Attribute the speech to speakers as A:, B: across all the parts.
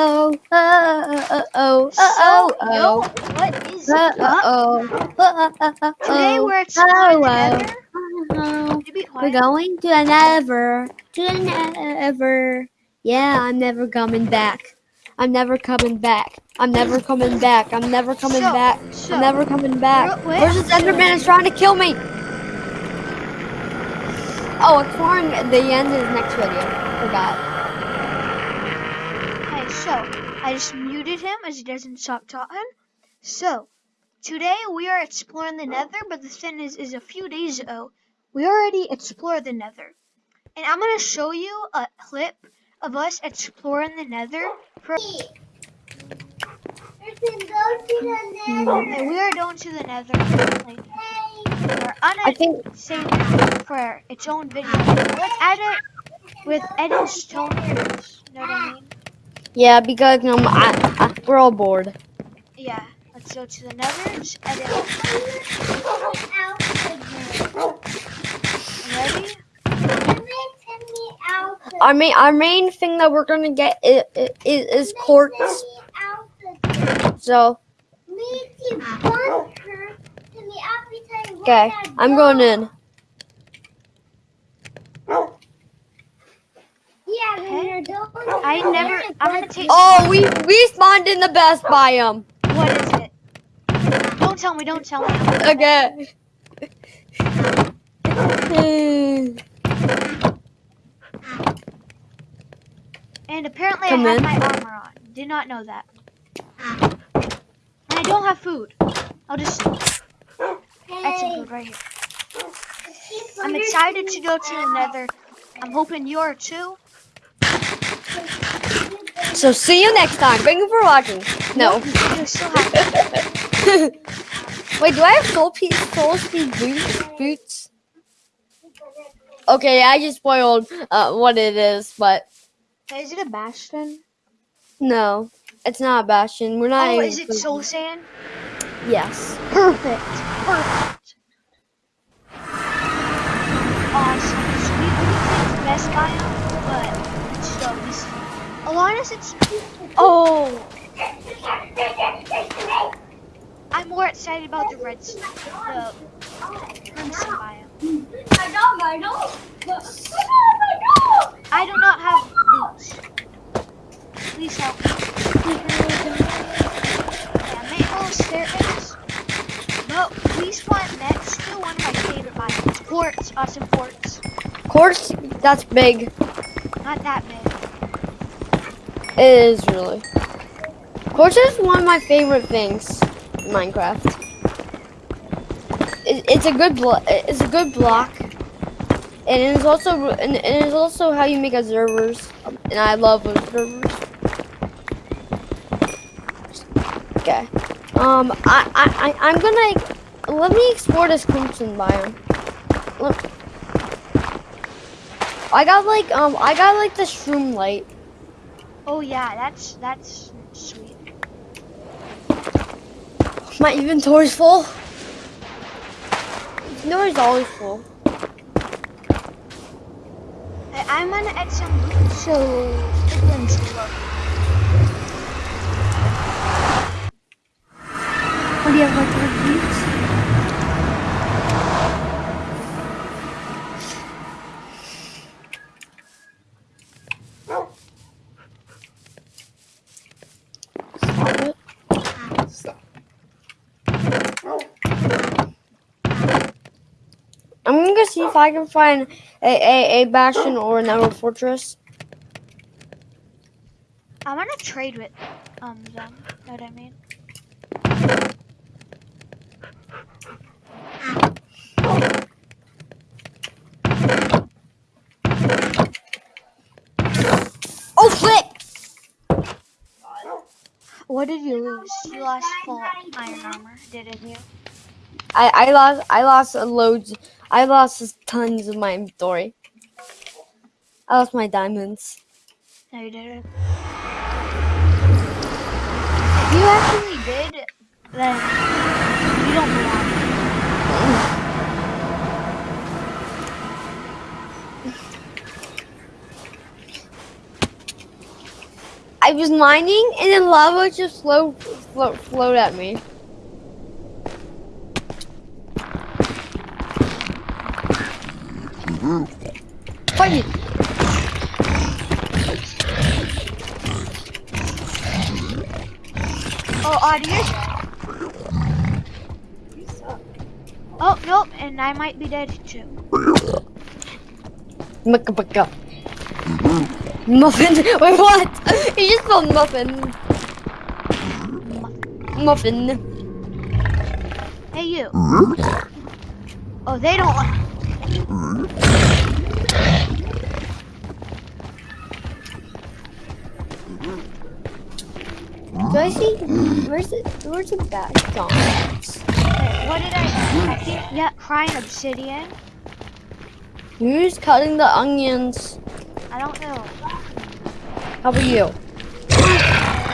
A: oh, oh, oh,
B: So,
A: oh,
B: yo,
A: oh,
B: what is
A: oh,
B: up?
A: oh,
B: Today we're exploring
A: oh,
B: the
A: oh.
B: nether.
A: oh.
B: You be
A: We're
B: quiet.
A: going to the never, to the never. Yeah, I'm never coming back. I'm never coming back. I'm never coming back. I'm never coming
B: So,
A: back.
B: so,
A: I'm never coming back.
B: quick,
A: Where's this Enderman is trying to kill me? Oh, exploring the end is next video. Forgot.
B: So I just muted him as he doesn't stop talking. So today we are exploring the Nether, but the thing is, is a few days ago we already explored the Nether, and I'm gonna show you a clip of us exploring the Nether. For, and we are going to the Nether. Like, we're
A: I think
B: saving for its own video. Let's add it with Eden's tone. You know what I mean?
A: Yeah, because um, I, I, we're all bored.
B: Yeah. Let's go to the Nether. Just edit. Ready?
A: Our main, our main thing that we're gonna get is, is, is quartz. So okay, I'm going in.
B: I never. I'm gonna take.
A: Oh, we we spawned in the best biome.
B: What is it? Don't tell me. Don't tell me.
A: Okay.
B: And apparently
A: Come
B: I have
A: in.
B: my armor on. Did not know that. And I don't have food. I'll just add some food right here. I'm excited to go to the Nether. I'm hoping you are too.
A: So see you next time. Thank you for watching. No.
B: You.
A: Wait, do I have soul speed soul speed boots? Boots? Okay, I just spoiled uh, what it is, but
B: Is it a bastion?
A: no, it's not a bastion. We're not.
B: Oh, is it soul sand?
A: Yes.
B: Perfect. Perfect. Awesome. Sweet Wheat is best biome, Alanis, it's. Oh! I'm more excited about the red, the crimson biome. I do not have boots. Please help me. Yeah, little staircase. No, we spawn next to one of my favorite biomes. Quartz, awesome quartz.
A: Quartz, that's big.
B: Not that big.
A: It is really. Quartz is one of my favorite things in Minecraft. It, it's a good blo- It's a good block, and it's also and it is also how you make observers. And I love observers. Okay. Um, I I I I'm gonna let me explore this crimson biome. Look. I got like um I got like the shroom light.
B: Oh yeah, that's that's sweet.
A: My inventory's full. Inventory's always full.
B: I, I'm gonna add some boots so it wins look.
A: What do you have like three boots? Stop it. I'm gonna go see if I can find a, a, a bastion or an emerald fortress.
B: I'm gonna trade with um them. Know what I mean?
A: Oh shit!
B: What did you lose? You lost full iron armor, didn't you?
A: I, I lost I lost loads I lost tons of my inventory. I lost my diamonds.
B: No, you didn't. If you actually did, then you don't belong.
A: I was mining, and then lava just flow, flowed, float at me. Fight me!
B: Oh, audio. Oh, nope, and I might be dead too.
A: Mucka bucka. Muffin. Wait, what? You just spelled muffin. Muffin.
B: Hey, you. Oh, they don't like.
A: Do I see? Where's it? Where's the bad gone?
B: Wait, what did I? I think yeah, crying obsidian.
A: Who's cutting the onions?
B: I don't know.
A: How about you?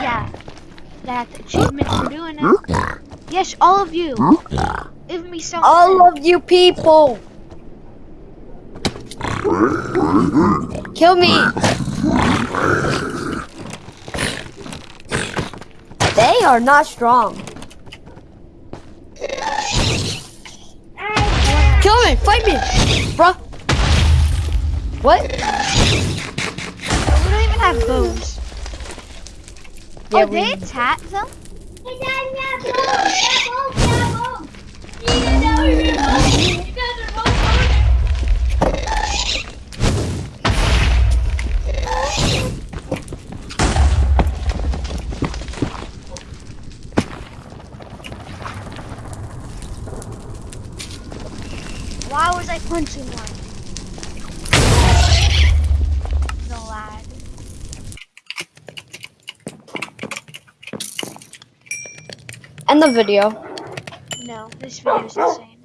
B: Yeah, that achievement for doing it. Yes, all of you. Give me something.
A: All of you people! Kill me! They are not strong. Kill me! Fight me! Bruh! What?
B: we don't even have bows.
A: Yeah,
B: oh,
A: we-
B: they attack them. Why was I punching one? Lag.
A: End the video.
B: No, this video is insane.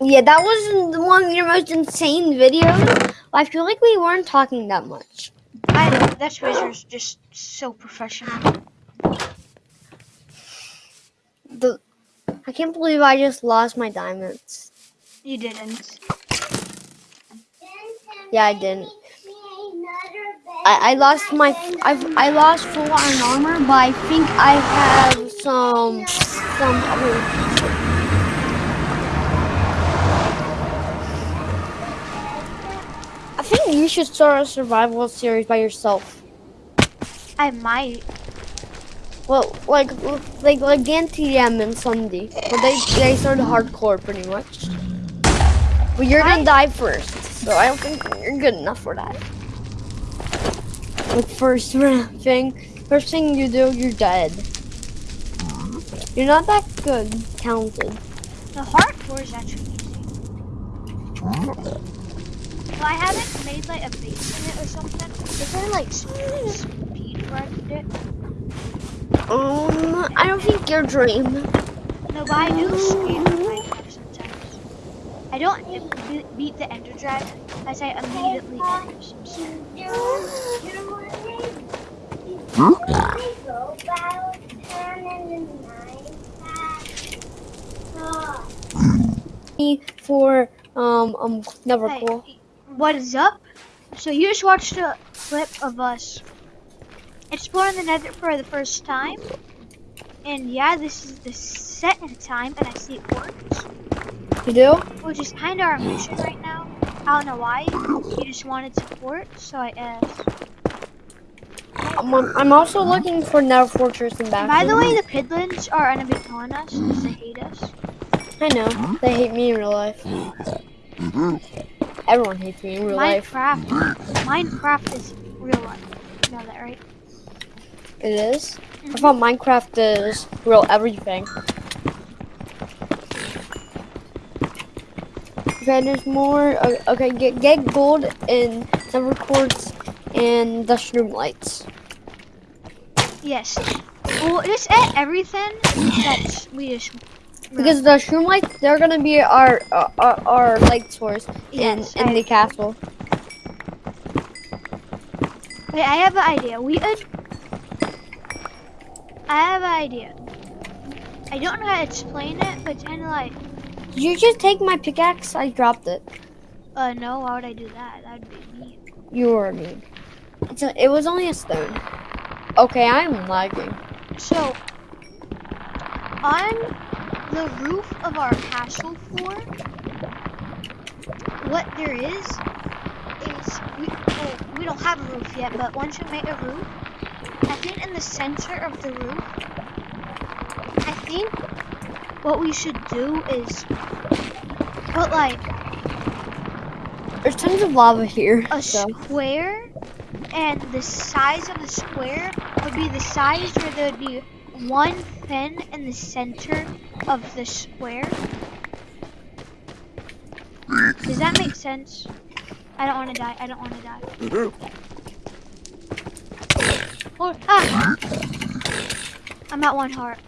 A: Yeah, that was one of your most insane videos. I feel like we weren't talking that much.
B: I know, that's Razor's just so professional.
A: The I can't believe I just lost my diamonds.
B: You didn't.
A: Yeah, I didn't. I, I lost my I I lost full iron armor, but I think I have some some other. I think you should start a survival series by yourself.
B: I might.
A: Well, like like like DNTM and Sunday, but they they started hardcore pretty much. But you're gonna die first, so I don't think you're good enough for that. Like first thing, first thing you do, you're dead. You're not that good, talented.
B: The hardcore is actually easy. Well, I haven't made like a base in it or something. Is there like speed, speed where I can do it?
A: Um, I don't think your dream.
B: No, but I do speed with Minecraft sometimes. I don't be- beat the Ender Dragon as I immediately enter some stuff.
A: For um um never
B: Hey,
A: cool.
B: what is up? So you just watched a clip of us exploring the nether for the first time. And yeah, this is the second time and I see it works.
A: You do?
B: Which is kind of our mission right now. I don't know why. He just wanted support, so I asked.
A: I'm, I'm also looking for Nether Fortress and back.
B: By the way, the Piglins are gonna be killing us because they hate us.
A: I know. They hate me in real life. Everyone hates me in real life.
B: Minecraft. Minecraft is real life. You know that, right?
A: It is? I thought Minecraft is real everything. Okay, there's more. Okay, get get gold and Nether quartz and the shroom lights.
B: Yes. Well, just add everything that's we just.
A: Because the shroom lights, they're gonna be our our, our, our light source in
B: Yes,
A: in
B: I-
A: the castle.
B: Wait, I have an idea. We could. I have an idea. I don't know how to explain it, but it's kind of like,
A: Did you just take my pickaxe? I dropped it.
B: uh, no, why would I do that? That would be mean.
A: You were mean. It's a, it was only a stone. Okay, I'm lagging.
B: So, on the roof of our castle floor, what there is is we well, we don't have a roof yet, but once we make a roof, I think in the center of the roof, I think what we should do is put like
A: There's tons of lava here.
B: a
A: So
B: square, and the size of the square would be the size where there would be one fin in the center of the square. Does that make sense? I don't want to die. I don't want to die. Mm-hmm. Oh, ah! I'm at one heart.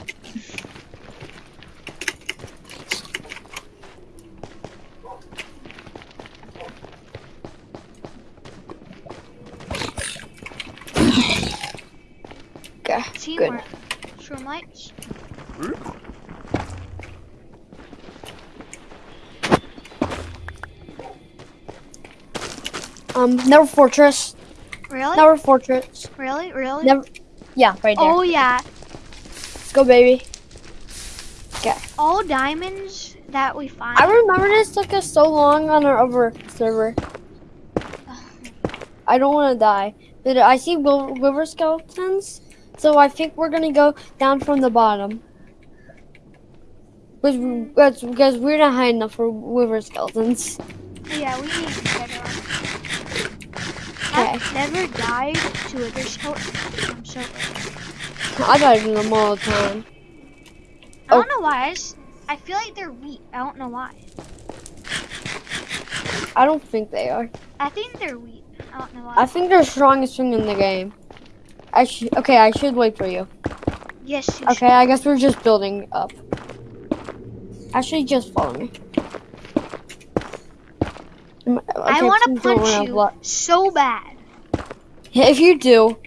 A: okay, good.
B: Teamwork. Shroomlights.
A: Um, Nether Fortress.
B: Really?
A: Nether Fortress.
B: Really? Really?
A: Never. Yeah, right there.
B: Oh yeah.
A: Let's go, baby. Okay.
B: All diamonds that we find.
A: I remember this took us so long on our other server. I don't want to die. But I see Wither skeletons, so I think we're gonna go down from the bottom. Because because hmm. we're not high enough for Wither skeletons.
B: Yeah, we need to get on.
A: Okay.
B: I've never died to a skeleton. I'm so.
A: I dive in them all the time.
B: I
A: Oh.
B: don't know why. I, just, I feel like they're weak. I don't know why.
A: I don't think they are.
B: I think they're weak. I don't know why.
A: I think they're strongest thing in the game. I should. Okay, I should wait for you.
B: yes. You
A: Okay, I guess we're just building up. Actually, just follow me. Mm,
B: I want to punch
A: run out of
B: you so bad.
A: If you do,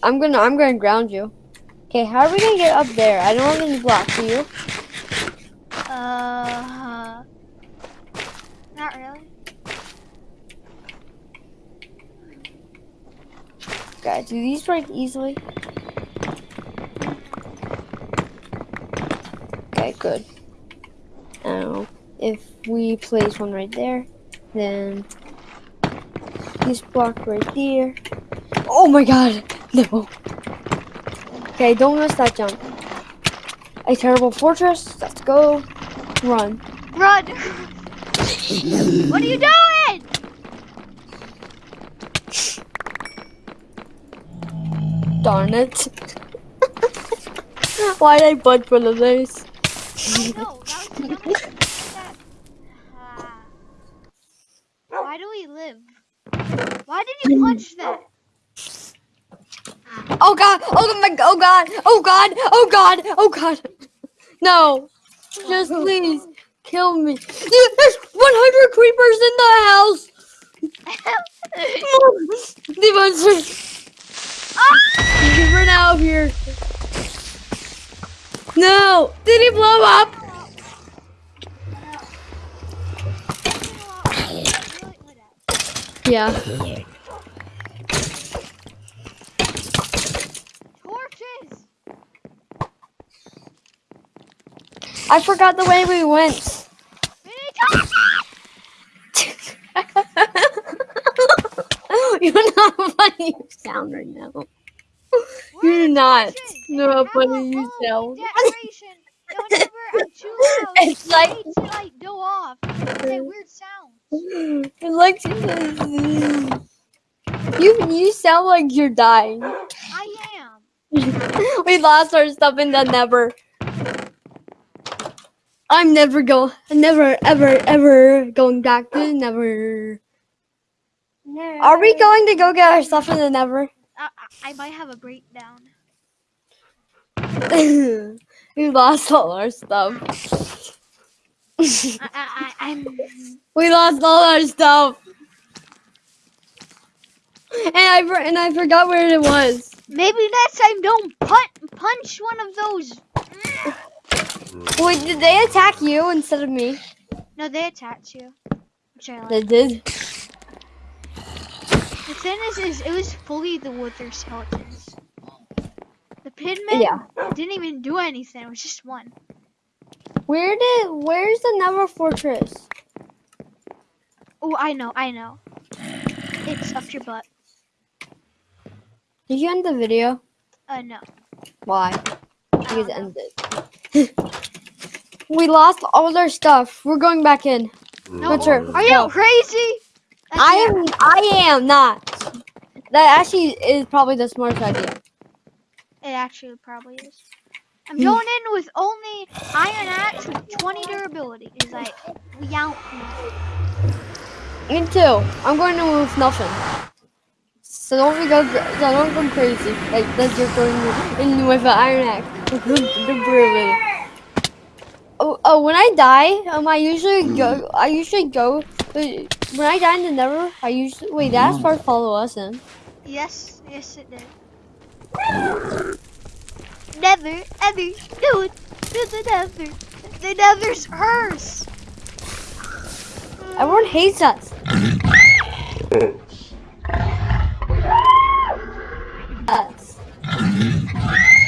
A: I'm gonna I'm gonna ground you. Okay, how are we gonna get up there? I don't have any blocks. Do you?
B: Uh. Not really.
A: Okay, do these break easily? Okay, good. Now, if we place one right there, then this block right there. Oh my god! No. Okay, don't miss that jump. A terrible fortress. Let's go. Run.
B: Run! what are you doing?
A: Darn it. Why did I bud for the this?
B: I know. That was the dumbest thing that- Ah. Why do we live? Why did you punch that?
A: Oh god! Oh my! Oh god! Oh god! Oh god! Oh god! No! Just please kill me. There's 100 creepers in the house. Demons!
B: Ah!
A: Run out of here! No! Did he blow up? Yeah.
B: Torches!
A: I forgot the way we went.
B: We need torches!
A: You're not funny you sound right now. You're not.
B: torches?
A: No,
B: How
A: funny you sound.
B: Decoration. Whenever I'm too loud,
A: It's like-
B: it makes it like go off. It's that weird
A: like you you sound like you're dying.
B: I am.
A: we lost our stuff in the Nether. I'm never go never ever ever going back to the never. Are we going to go get our stuff in the Nether?
B: I, I, I might have a breakdown.
A: we lost all our stuff.
B: I, I, I, I'm.
A: we lost all our stuff. And I and I forgot where it was.
B: Maybe next time don't punch punch one of those.
A: Wait, did they attack you instead of me?
B: No, they attacked you. Which I like.
A: They did.
B: The thing is, is it was fully the Wither skeletons. The Pigmen
A: Yeah.
B: didn't even do anything. It was just one.
A: Where did? Where's the Nether Fortress?
B: Oh, I know, I know. It's up your butt.
A: Did you end the video?
B: Uh, no.
A: Why?
B: I
A: Because
B: don't
A: it
B: know.
A: ended. we lost all our stuff. We're going back in.
B: No,
A: Witcher,
B: are you
A: go.
B: crazy? That's
A: I
B: it.
A: am. I am not. That actually is probably the smartest idea.
B: It actually probably is. I'm going mm. in with only iron axe with 20 durability. He's like, we out.
A: Me too. I'm going to move nothing. So don't go. So don't go crazy. Like that you're going in with an iron axe. Really. Oh, oh, when I die, um, I usually go. I usually go. Uh, when I die in the Nether, I usually wait. That's mm. part follow us in.
B: Yes, yes, it did. Never, ever do it to the nether. The nether's hers.
A: Everyone hates us. Us. Us.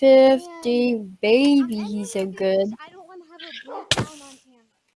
A: 50 babies are good.